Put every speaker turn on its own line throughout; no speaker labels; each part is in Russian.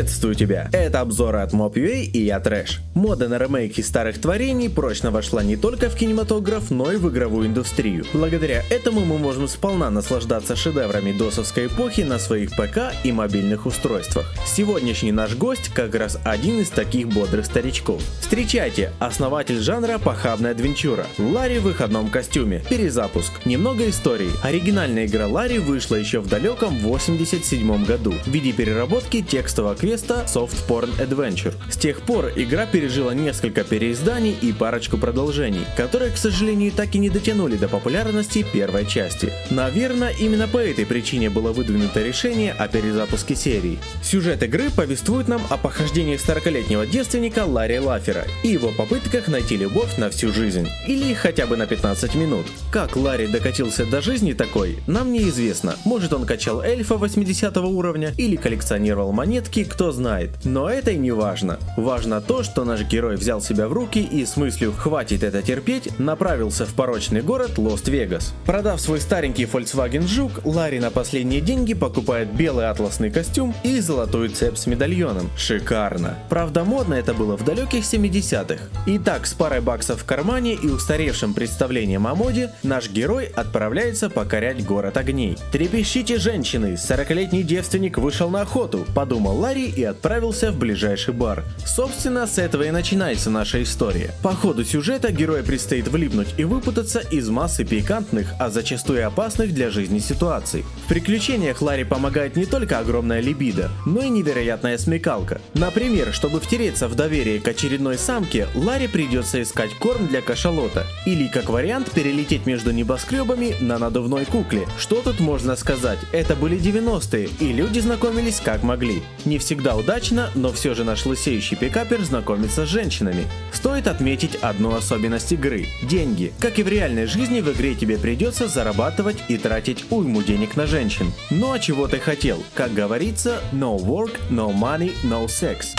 Приветствую тебя! Это обзоры от Mob.ua и я Трэш. Мода на ремейки старых творений прочно вошла не только в кинематограф, но и в игровую индустрию. Благодаря этому мы можем сполна наслаждаться шедеврами досовской эпохи на своих ПК и мобильных устройствах. Сегодняшний наш гость как раз один из таких бодрых старичков. Встречайте, основатель жанра похабная адвенчура. Ларри в выходном костюме. Перезапуск. Немного истории. Оригинальная игра Ларри вышла еще в далеком 87 году в виде переработки текстового квеста Soft Porn Adventure. С тех пор игра пережила несколько переизданий и парочку продолжений, которые, к сожалению, так и не дотянули до популярности первой части. Наверное, именно по этой причине было выдвинуто решение о перезапуске серии. Сюжет игры повествует нам о похождениях 40-летнего девственника Ларри Лафера и его попытках найти любовь на всю жизнь, или хотя бы на 15 минут. Как Ларри докатился до жизни такой, нам неизвестно. Может он качал эльфа 80 уровня или коллекционировал монетки, кто знает. Но это и не важно. Важно то, что наш герой взял себя в руки и с мыслью «хватит это терпеть» направился в порочный город Лост-Вегас. Продав свой старенький Volkswagen Жук, Ларри на последние деньги покупает белый атласный костюм и золотую цепь с медальоном. Шикарно. Правда, модно это было в далеких 70-х. Итак, с парой баксов в кармане и устаревшим представлением о моде, наш герой отправляется покорять город огней. Трепещите, женщины, 40-летний девственник вышел на охоту, подумал Ларри и отправился в ближайший бар. Собственно, с этого и начинается наша история. По ходу сюжета герою предстоит влипнуть и выпутаться из массы пикантных, а зачастую опасных для жизни ситуаций. В приключениях Ларри помогает не только огромная либидо, но и невероятная смекалка. Например, чтобы втереться в доверие к очередной самке, Ларри придется искать корм для кашалота. Или, как вариант, перелететь между небоскребами на надувной кукле. Что тут можно сказать? Это были 90-е, и люди знакомились как могли. Не всегда удачно, но все же наш лысеющий пикапер знакомится с женщинами. Стоит отметить одну особенность игры – деньги. Как и в реальной жизни, в игре тебе придется зарабатывать и тратить уйму денег на женщин. Ну а чего ты хотел? Как говорится, no work, no money, no sex.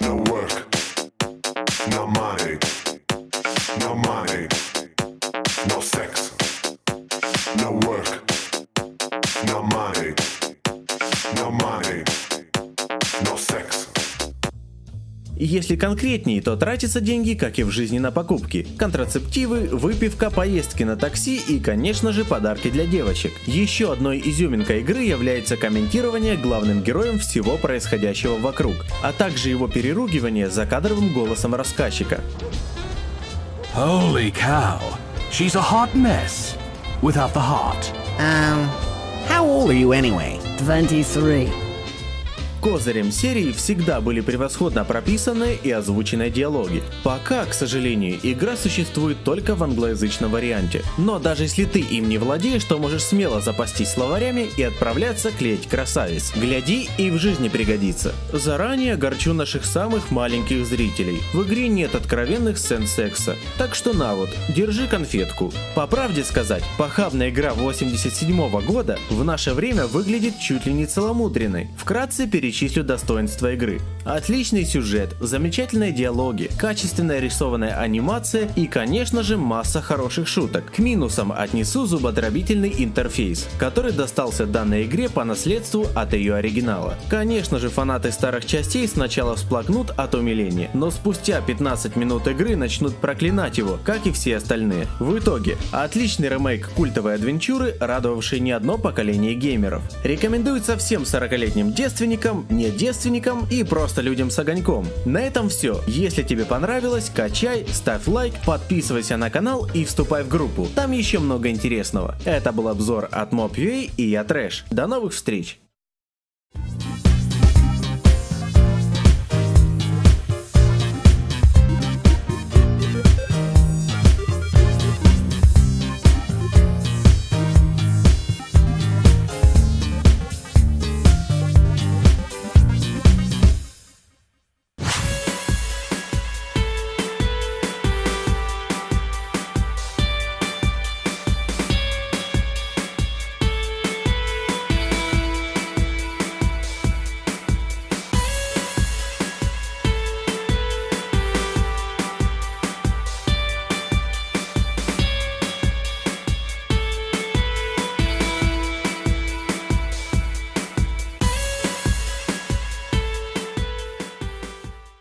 No work, no money, no money, no sex.
Если конкретнее, то тратятся деньги, как и в жизни на покупки. Контрацептивы, выпивка, поездки на такси и, конечно же, подарки для девочек. Еще одной изюминкой игры является комментирование главным героем всего происходящего вокруг, а также его переругивание за кадровым голосом рассказчика.
Holy cow. She's a hot mess. Without the heart.
Um, how old are you anyway?
23.
Козырем серии всегда были превосходно прописанные и озвученные диалоги. Пока, к сожалению, игра существует только в англоязычном варианте. Но даже если ты им не владеешь, то можешь смело запастись словарями и отправляться клеить красавиц. Гляди и в жизни пригодится. Заранее горчу наших самых маленьких зрителей. В игре нет откровенных сцен секса. Так что на вот, держи конфетку. По правде сказать, похабная игра 87 года в наше время выглядит чуть ли не целомудренной. Вкратце перечислю достоинства игры. Отличный сюжет, замечательные диалоги, качественная рисованная анимация и, конечно же, масса хороших шуток. К минусам отнесу зубодробительный интерфейс, который достался данной игре по наследству от ее оригинала. Конечно же, фанаты старых частей сначала всплакнут от умиления, но спустя 15 минут игры начнут проклинать его, как и все остальные. В итоге, отличный ремейк культовой адвенчуры, радовавший не одно поколение геймеров. Рекомендуется всем 40-летним девственникам, не девственникам и просто людям с огоньком. На этом все. Если тебе понравилось, качай, ставь лайк, подписывайся на канал и вступай в группу. Там еще много интересного. Это был обзор от Mob.ua и я Трэш. До новых встреч!